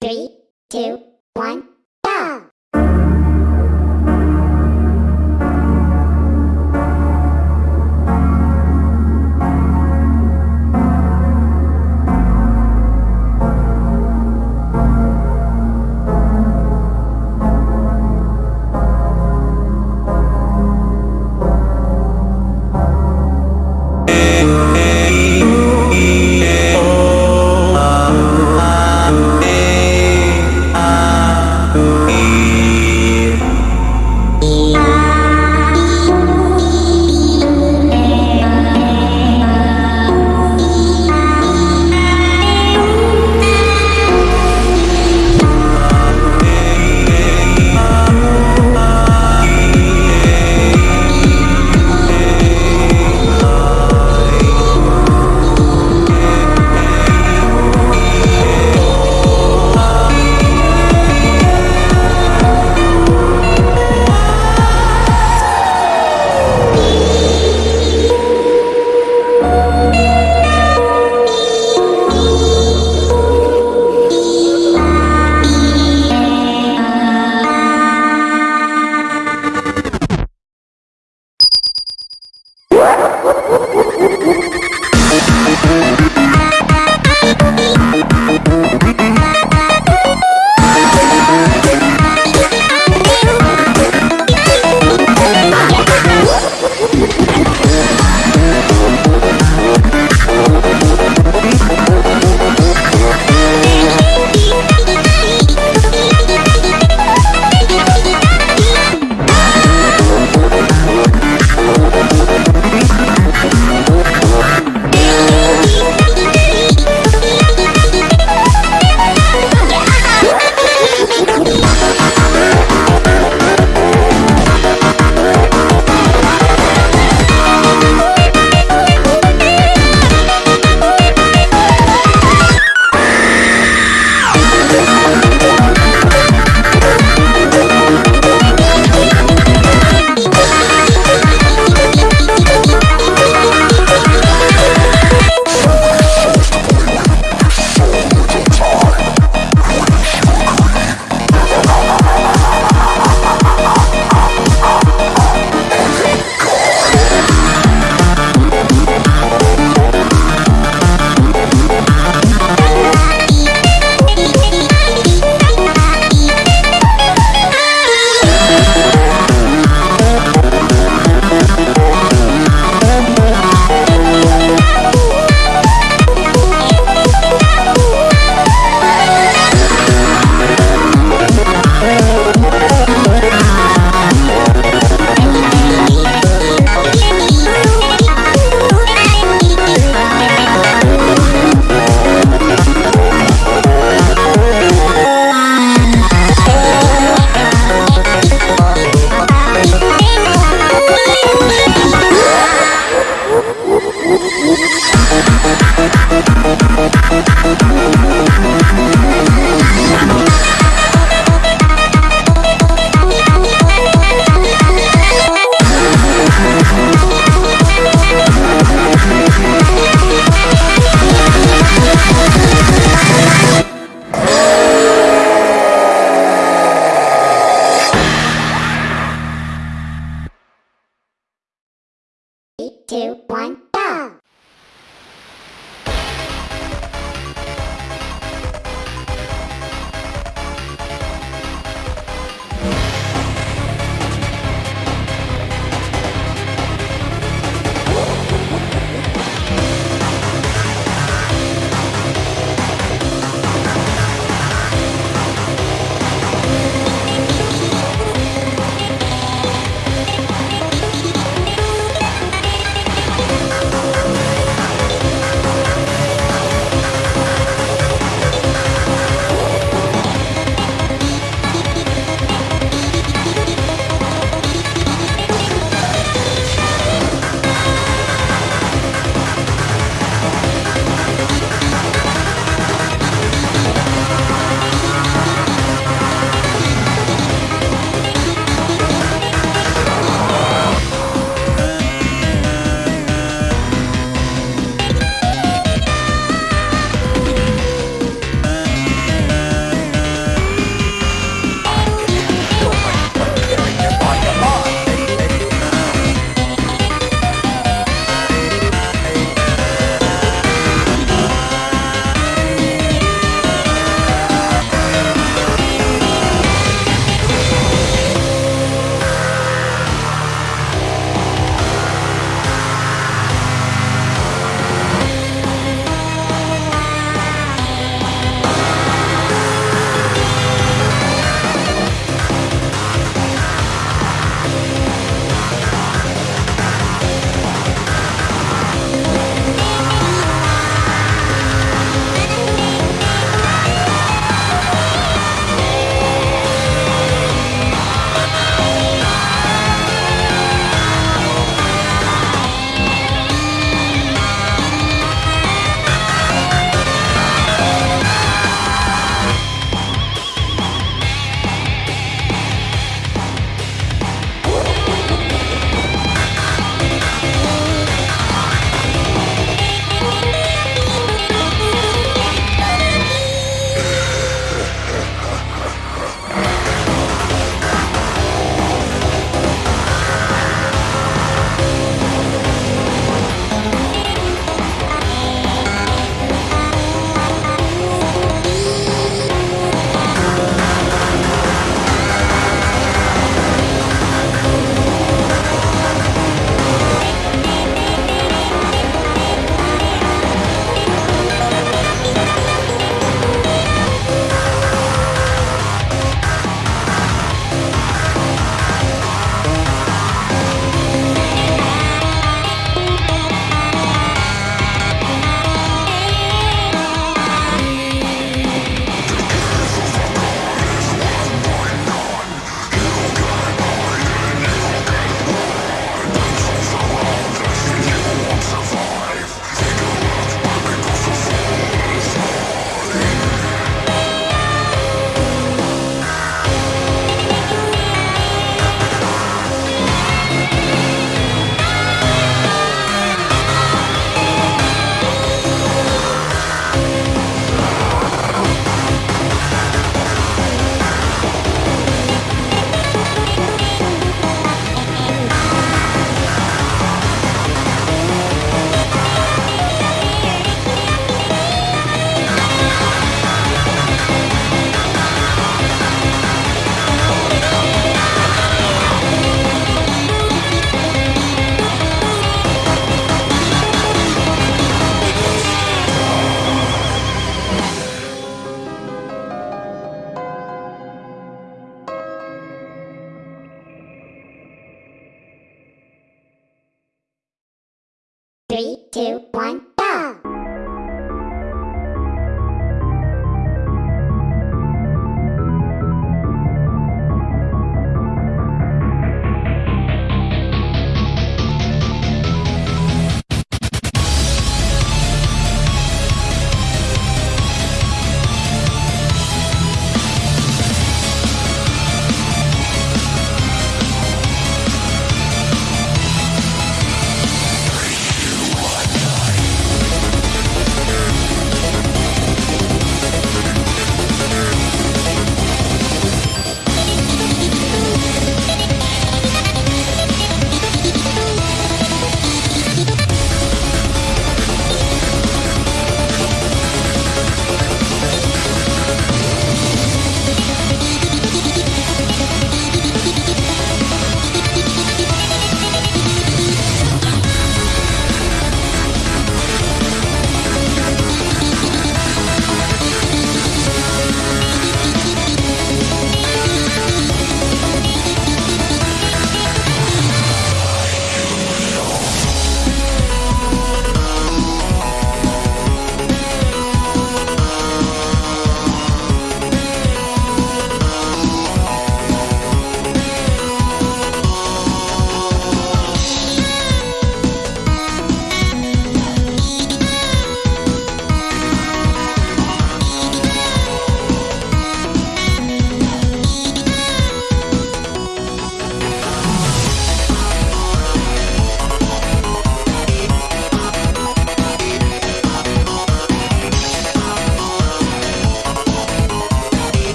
Three, two, one, two, one.